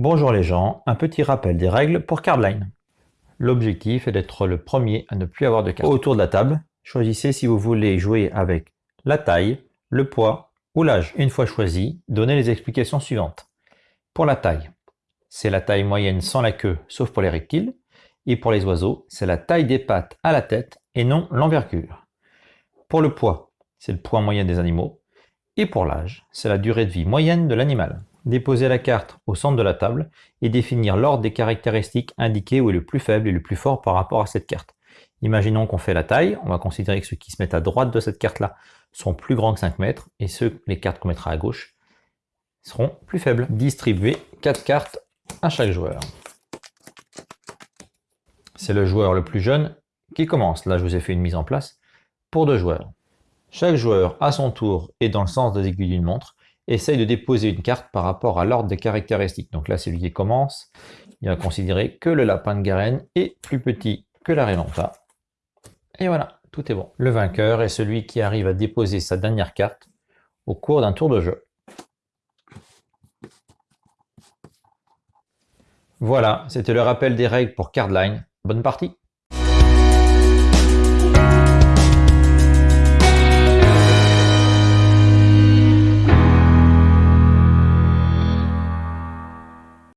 Bonjour les gens, un petit rappel des règles pour Cardline. L'objectif est d'être le premier à ne plus avoir de cartes. Autour de la table, choisissez si vous voulez jouer avec la taille, le poids ou l'âge. Une fois choisi, donnez les explications suivantes. Pour la taille, c'est la taille moyenne sans la queue, sauf pour les reptiles. Et pour les oiseaux, c'est la taille des pattes à la tête et non l'envergure. Pour le poids, c'est le poids moyen des animaux. Et pour l'âge, c'est la durée de vie moyenne de l'animal déposer la carte au centre de la table et définir l'ordre des caractéristiques indiquées où est le plus faible et le plus fort par rapport à cette carte. Imaginons qu'on fait la taille, on va considérer que ceux qui se mettent à droite de cette carte-là sont plus grands que 5 mètres, et ceux, les cartes qu'on mettra à gauche, seront plus faibles. Distribuer 4 cartes à chaque joueur. C'est le joueur le plus jeune qui commence. Là, je vous ai fait une mise en place pour deux joueurs. Chaque joueur, à son tour, est dans le sens des aiguilles d'une montre, essaye de déposer une carte par rapport à l'ordre des caractéristiques. Donc là, c'est lui qui commence. Il va considérer que le lapin de Garenne est plus petit que la Relanta. Et voilà, tout est bon. Le vainqueur est celui qui arrive à déposer sa dernière carte au cours d'un tour de jeu. Voilà, c'était le rappel des règles pour Cardline. Bonne partie